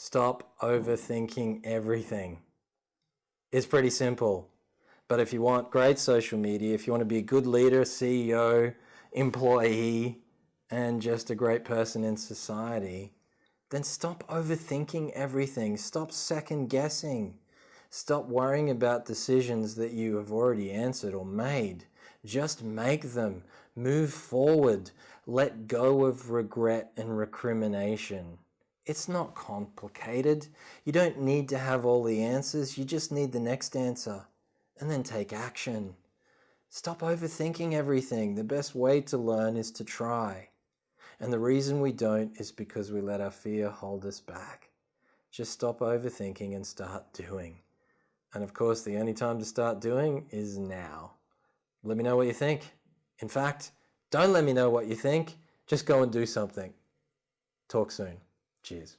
Stop overthinking everything. It's pretty simple. But if you want great social media, if you want to be a good leader, CEO, employee, and just a great person in society, then stop overthinking everything. Stop second guessing. Stop worrying about decisions that you have already answered or made. Just make them. Move forward. Let go of regret and recrimination. It's not complicated. You don't need to have all the answers. You just need the next answer. And then take action. Stop overthinking everything. The best way to learn is to try. And the reason we don't is because we let our fear hold us back. Just stop overthinking and start doing. And of course, the only time to start doing is now. Let me know what you think. In fact, don't let me know what you think. Just go and do something. Talk soon. Cheers.